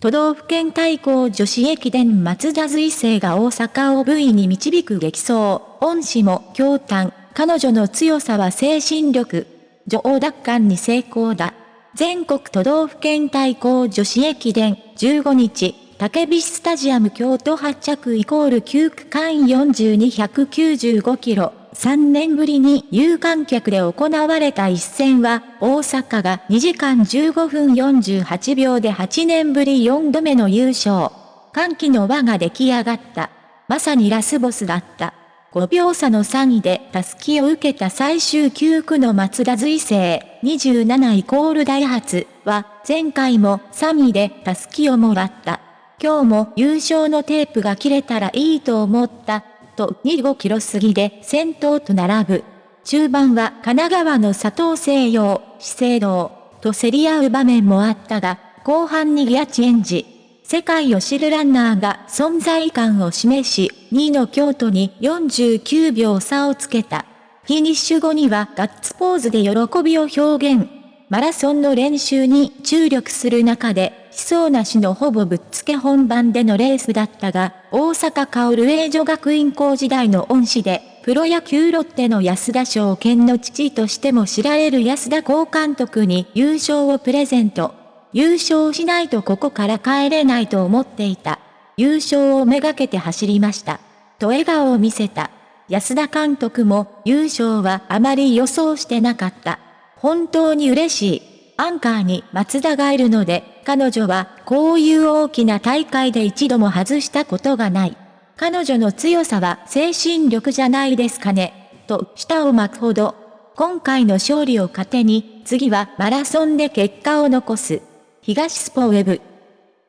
都道府県対抗女子駅伝松田随成が大阪を V に導く激走。恩師も強胆。彼女の強さは精神力。女王奪還に成功だ。全国都道府県対抗女子駅伝15日、竹菱スタジアム京都発着イコール9区間42195キロ。3年ぶりに有観客で行われた一戦は、大阪が2時間15分48秒で8年ぶり4度目の優勝。歓喜の輪が出来上がった。まさにラスボスだった。5秒差の3位でタスキを受けた最終9区の松田随成27イコールダイハツは前回も3位でタスキをもらった。今日も優勝のテープが切れたらいいと思ったと25キロ過ぎで先頭と並ぶ。中盤は神奈川の佐藤西洋、資生堂と競り合う場面もあったが、後半にギアチェンジ。世界を知るランナーが存在感を示し、2位の京都に49秒差をつけた。フィニッシュ後にはガッツポーズで喜びを表現。マラソンの練習に注力する中で、思想なしのほぼぶっつけ本番でのレースだったが、大阪薫英女学院校時代の恩師で、プロ野球ロッテの安田翔健の父としても知られる安田高監督に優勝をプレゼント。優勝しないとここから帰れないと思っていた。優勝をめがけて走りました。と笑顔を見せた。安田監督も優勝はあまり予想してなかった。本当に嬉しい。アンカーに松田がいるので、彼女はこういう大きな大会で一度も外したことがない。彼女の強さは精神力じゃないですかね。と舌を巻くほど。今回の勝利を糧に、次はマラソンで結果を残す。東スポウェブ